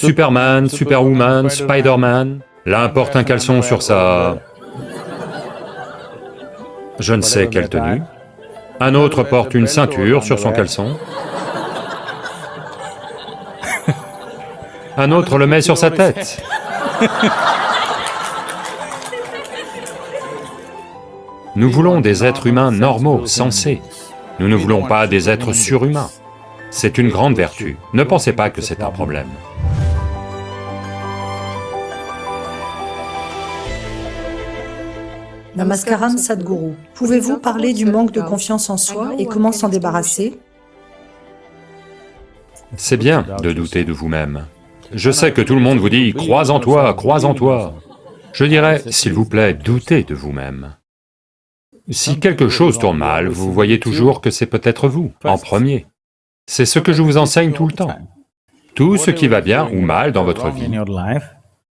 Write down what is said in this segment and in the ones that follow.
Superman, Superwoman, Spider-Man, l'un porte un caleçon sur sa... je ne sais quelle tenue, un autre porte une ceinture sur son caleçon, un autre le met sur sa tête. Nous voulons des êtres humains normaux, sensés. Nous ne voulons pas des êtres surhumains. C'est une grande vertu. Ne pensez pas que c'est un problème. Namaskaram Sadhguru, pouvez-vous parler du manque de confiance en soi et comment s'en débarrasser C'est bien de douter de vous-même. Je sais que tout le monde vous dit « crois en toi, crois en toi ». Je dirais, s'il vous plaît, doutez de vous-même. Si quelque chose tourne mal, vous voyez toujours que c'est peut-être vous, en premier. C'est ce que je vous enseigne tout le temps. Tout ce qui va bien ou mal dans votre vie,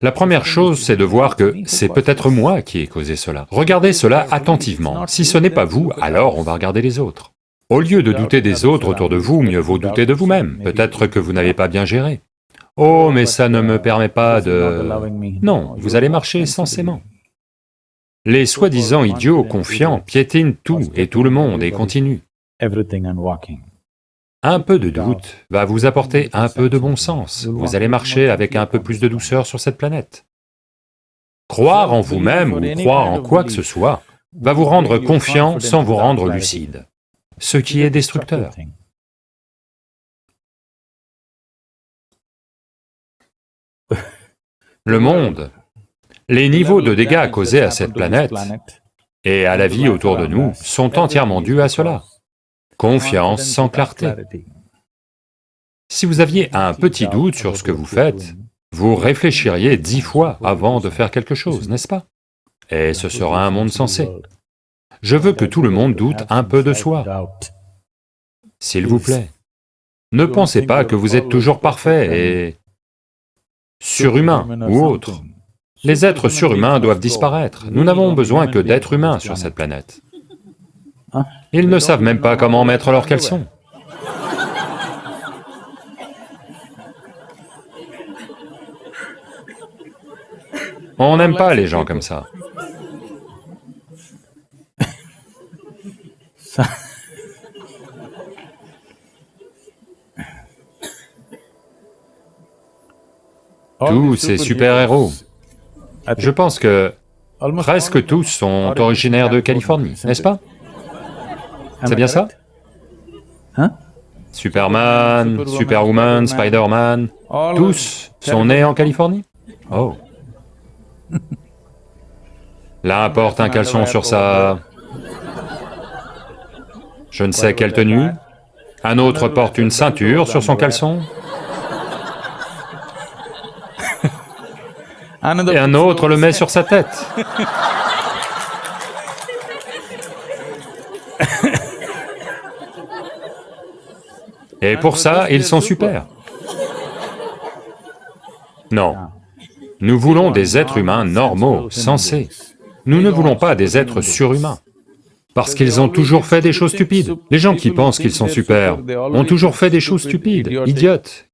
la première chose, c'est de voir que c'est peut-être moi qui ai causé cela. Regardez cela attentivement. Si ce n'est pas vous, alors on va regarder les autres. Au lieu de douter des autres autour de vous, mieux vaut douter de vous-même. Peut-être que vous n'avez pas bien géré. Oh, mais ça ne me permet pas de... Non, vous allez marcher sensément. Les soi-disant idiots confiants piétinent tout et tout le monde et continuent. Un peu de doute va vous apporter un peu de bon sens, vous allez marcher avec un peu plus de douceur sur cette planète. Croire en vous-même ou croire en quoi que ce soit va vous rendre confiant sans vous rendre lucide, ce qui est destructeur. Le monde, les niveaux de dégâts causés à cette planète et à la vie autour de nous sont entièrement dus à cela. Confiance sans clarté. Si vous aviez un petit doute sur ce que vous faites, vous réfléchiriez dix fois avant de faire quelque chose, n'est-ce pas? Et ce sera un monde sensé. Je veux que tout le monde doute un peu de soi. S'il vous plaît, ne pensez pas que vous êtes toujours parfait et surhumain ou autre. Les êtres surhumains doivent disparaître. Nous n'avons besoin que d'êtres humains sur cette planète. Ils ne savent même pas comment mettre leurs caleçons. On n'aime pas les gens comme ça. Tous ces super-héros, je pense que presque tous sont originaires de Californie, n'est-ce pas? C'est bien ça Hein Superman, Superwoman, Spider-Man, tous sont nés en Californie Oh. L'un porte un caleçon sur sa... je ne sais quelle tenue, un autre porte une ceinture sur son caleçon, et un autre le met sur sa tête. Et pour ça, ils sont super. Non. Nous voulons des êtres humains normaux, sensés. Nous ne voulons pas des êtres surhumains. Parce qu'ils ont toujours fait des choses stupides. Les gens qui pensent qu'ils sont super ont toujours fait des choses stupides, idiotes,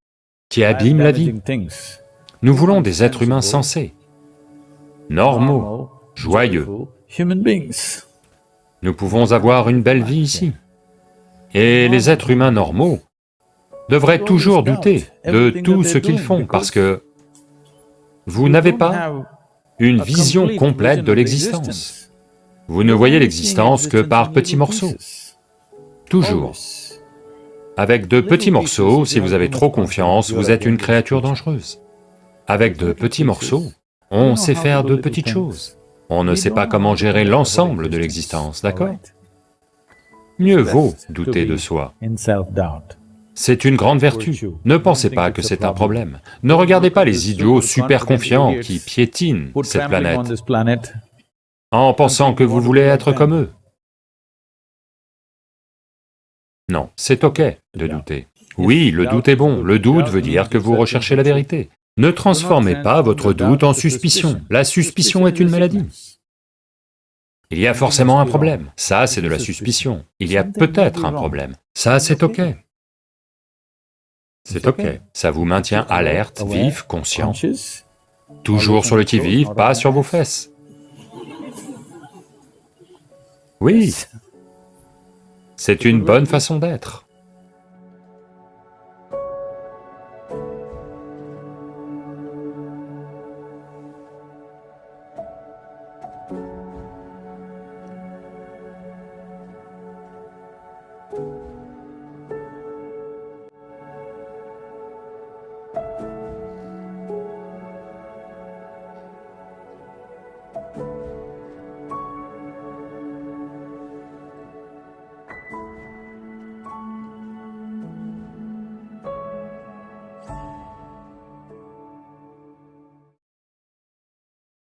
qui abîment la vie. Nous voulons des êtres humains sensés, normaux, joyeux. Nous pouvons avoir une belle vie ici. Et les êtres humains normaux devraient toujours douter de tout ce qu'ils font parce que vous n'avez pas une vision complète de l'existence. Vous ne voyez l'existence que par petits morceaux, toujours. Avec de petits morceaux, si vous avez trop confiance, vous êtes une créature dangereuse. Avec de petits morceaux, on sait faire de petites choses. On ne sait pas comment gérer l'ensemble de l'existence, d'accord Mieux vaut douter de soi. C'est une grande vertu. Ne pensez pas que c'est un problème. Ne regardez pas les idiots super confiants qui piétinent cette planète en pensant que vous voulez être comme eux. Non, c'est ok de douter. Oui, le doute est bon, le doute veut dire que vous recherchez la vérité. Ne transformez pas votre doute en suspicion. La suspicion est une maladie. Il y a forcément un problème. Ça, c'est de la suspicion. Il y a peut-être un problème. Ça, c'est ok. C'est ok, ça vous maintient alerte, vif, conscient, toujours sur le qui-vive, pas sur vos fesses. Oui, c'est une bonne façon d'être.